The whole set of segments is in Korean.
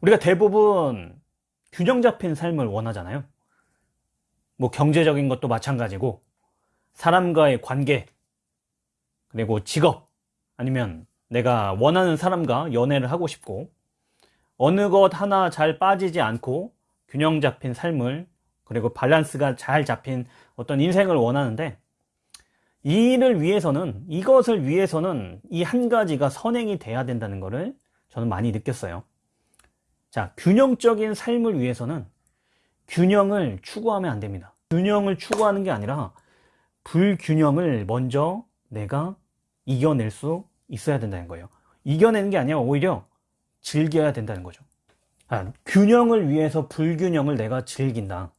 우리가 대부분 균형 잡힌 삶을 원하잖아요. 뭐 경제적인 것도 마찬가지고 사람과의 관계 그리고 직업 아니면 내가 원하는 사람과 연애를 하고 싶고 어느 것 하나 잘 빠지지 않고 균형 잡힌 삶을 그리고 밸런스가 잘 잡힌 어떤 인생을 원하는데 이 일을 위해서는 이것을 위해서는 이 한 가지가 선행이 돼야 된다는 것을 저는 많이 느꼈어요 자 균형적인 삶을 위해서는 균형을 추구하면 안 됩니다. 균형을 추구하는 게 아니라 불균형을 먼저 내가 이겨낼 수 있어야 된다는 거예요. 이겨내는 게 아니라 오히려 즐겨야 된다는 거죠. 아, 균형을 위해서 불균형을 내가 즐긴다.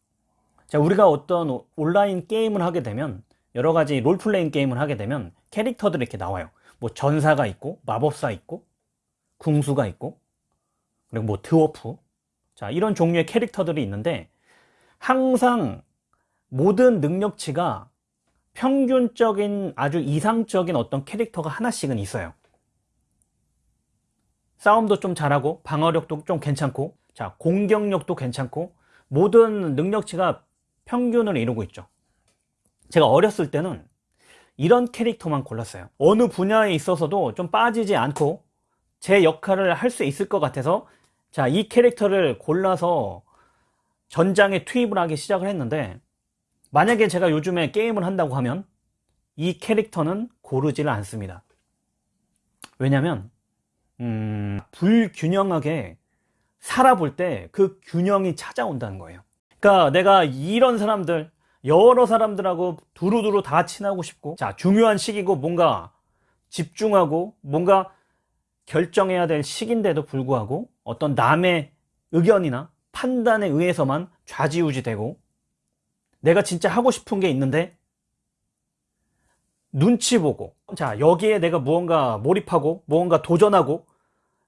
자 우리가 어떤 온라인 게임을 하게 되면 여러 가지 롤플레잉 게임을 하게 되면 캐릭터들이 이렇게 나와요. 뭐 전사가 있고 마법사 있고 궁수가 있고 그리고 뭐 드워프. 자 이런 종류의 캐릭터들이 있는데 항상 모든 능력치가 평균적인 아주 이상적인 어떤 캐릭터가 하나씩은 있어요. 싸움도 좀 잘하고 방어력도 좀 괜찮고 자 공격력도 괜찮고 모든 능력치가 평균을 이루고 있죠. 제가 어렸을 때는 이런 캐릭터만 골랐어요. 어느 분야에 있어서도 좀 빠지지 않고 제 역할을 할 수 있을 것 같아서 자 이 캐릭터를 골라서 전장에 투입을 하기 시작을 했는데 만약에 제가 요즘에 게임을 한다고 하면 이 캐릭터는 고르지를 않습니다. 왜냐면 음, 불균형하게 살아볼 때 그 균형이 찾아온다는 거예요. 그러니까 내가 이런 사람들 여러 사람들하고 두루두루 다 친하고 싶고 자 중요한 시기고 뭔가 집중하고 뭔가 결정해야 될 시기인데도 불구하고 어떤 남의 의견이나 판단에 의해서만 좌지우지 되고 내가 진짜 하고 싶은 게 있는데 눈치 보고 자 여기에 내가 무언가 몰입하고 무언가 도전하고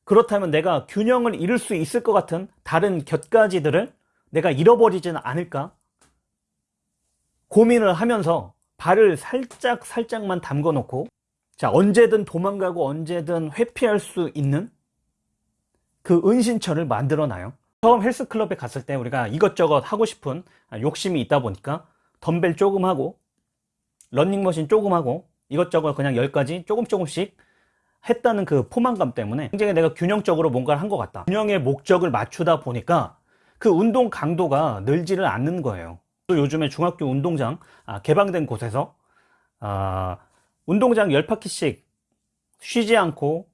그렇다면 내가 균형을 이룰 수 있을 것 같은 다른 곁가지들을 내가 잃어버리지는 않을까? 고민을 하면서 발을 살짝 살짝만 담궈 놓고 자 언제든 도망가고 언제든 회피할 수 있는 그 은신처를 만들어 놔요. 처음 헬스클럽에 갔을 때 우리가 이것저것 하고 싶은 욕심이 있다 보니까 덤벨 조금 하고 런닝머신 조금 하고 이것저것 그냥 10가지 조금 조금씩 했다는 그 포만감 때문에 굉장히 내가 균형적으로 뭔가를 한 것 같다. 균형의 목적을 맞추다 보니까 그 운동 강도가 늘지를 않는 거예요. 또 요즘에 중학교 운동장 아, 개방된 곳에서 아, 운동장 10바퀴씩 쉬지 않고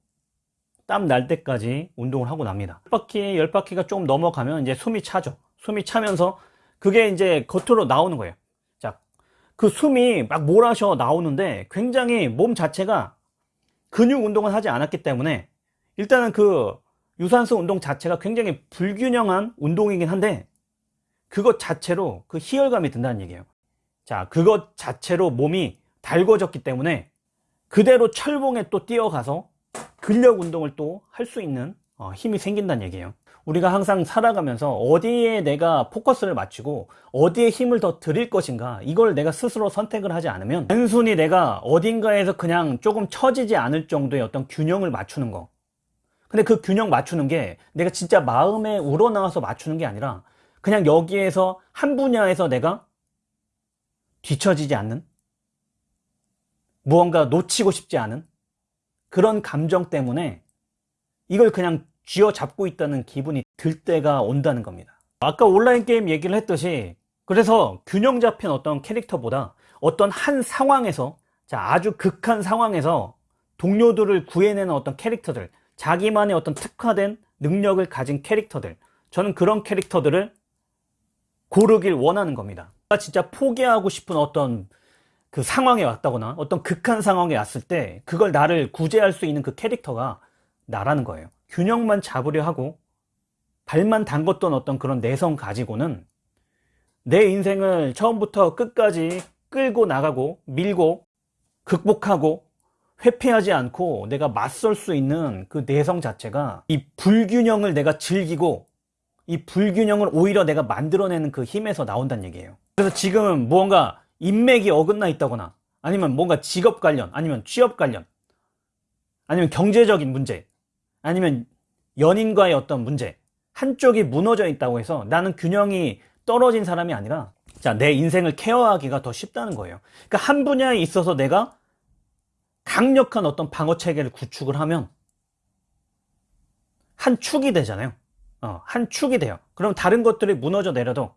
땀 날 때까지 운동을 하고 납니다. 10바퀴 10바퀴가 조금 넘어가면 이제 숨이 차죠. 숨이 차면서 그게 이제 겉으로 나오는 거예요. 자, 그 숨이 막 몰아셔 나오는데 굉장히 몸 자체가 근육 운동을 하지 않았기 때문에 일단은 그 유산소 운동 자체가 굉장히 불균형한 운동이긴 한데 그것 자체로 그 희열감이 든다는 얘기예요. 자 그것 자체로 몸이 달궈졌기 때문에 그대로 철봉에 또 뛰어가서 근력 운동을 또 할 수 있는 어, 힘이 생긴다는 얘기예요. 우리가 항상 살아가면서 어디에 내가 포커스를 맞추고 어디에 힘을 더 드릴 것인가 이걸 내가 스스로 선택을 하지 않으면 단순히 내가 어딘가에서 그냥 조금 처지지 않을 정도의 어떤 균형을 맞추는 거. 근데 그 균형 맞추는 게 내가 진짜 마음에 우러나와서 맞추는 게 아니라 그냥 여기에서 한 분야에서 내가 뒤처지지 않는 무언가 놓치고 싶지 않은 그런 감정 때문에 이걸 그냥 쥐어잡고 있다는 기분이 들 때가 온다는 겁니다. 아까 온라인 게임 얘기를 했듯이 그래서 균형 잡힌 어떤 캐릭터보다 어떤 한 상황에서 자 아주 극한 상황에서 동료들을 구해내는 어떤 캐릭터들 자기만의 어떤 특화된 능력을 가진 캐릭터들 저는 그런 캐릭터들을 고르길 원하는 겁니다. 진짜 포기하고 싶은 어떤 그 상황에 왔다거나 어떤 극한 상황에 왔을 때 그걸 나를 구제할 수 있는 그 캐릭터가 나라는 거예요. 균형만 잡으려 하고 발만 담궜던 어떤 그런 내성 가지고는 내 인생을 처음부터 끝까지 끌고 나가고 밀고 극복하고 회피하지 않고 내가 맞설 수 있는 그 내성 자체가 이 불균형을 내가 즐기고 이 불균형을 오히려 내가 만들어내는 그 힘에서 나온다는 얘기예요. 그래서 지금 무언가 인맥이 어긋나 있다거나 아니면 뭔가 직업 관련 아니면 취업 관련 아니면 경제적인 문제 아니면 연인과의 어떤 문제 한쪽이 무너져 있다고 해서 나는 균형이 떨어진 사람이 아니라 자, 내 인생을 케어하기가 더 쉽다는 거예요. 그러니까 한 분야에 있어서 내가 강력한 어떤 방어 체계를 구축을 하면 한 축이 되잖아요. 어, 한 축이 돼요. 그럼 다른 것들이 무너져 내려도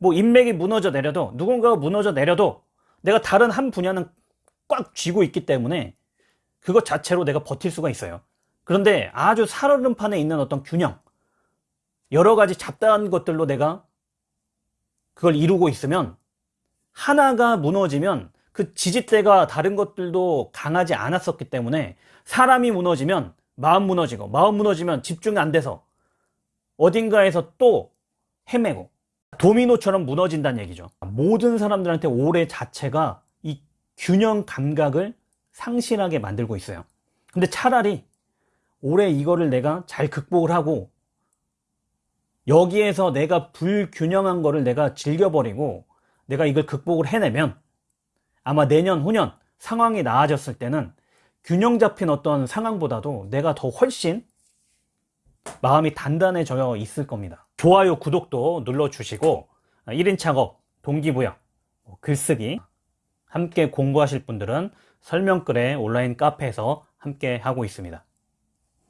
뭐 인맥이 무너져 내려도 누군가가 무너져 내려도 내가 다른 한 분야는 꽉 쥐고 있기 때문에 그것 자체로 내가 버틸 수가 있어요. 그런데 아주 살얼음판에 있는 어떤 균형 여러 가지 잡다한 것들로 내가 그걸 이루고 있으면 하나가 무너지면 그 지지대가 다른 것들도 강하지 않았었기 때문에 사람이 무너지면 마음 무너지고 마음 무너지면 집중이 안 돼서 어딘가에서 또 헤매고 도미노처럼 무너진다는 얘기죠. 모든 사람들한테 올해 자체가 이 균형 감각을 상실하게 만들고 있어요. 근데 차라리 올해 이거를 내가 잘 극복을 하고 여기에서 내가 불균형한 거를 내가 즐겨버리고 내가 이걸 극복을 해내면 아마 내년 후년 상황이 나아졌을 때는 균형 잡힌 어떤 상황보다도 내가 더 훨씬 마음이 단단해져 있을 겁니다. 좋아요 구독도 눌러주시고 1인 창업 동기부여 뭐 글쓰기 함께 공부하실 분들은 설명글에 온라인 카페에서 함께 하고 있습니다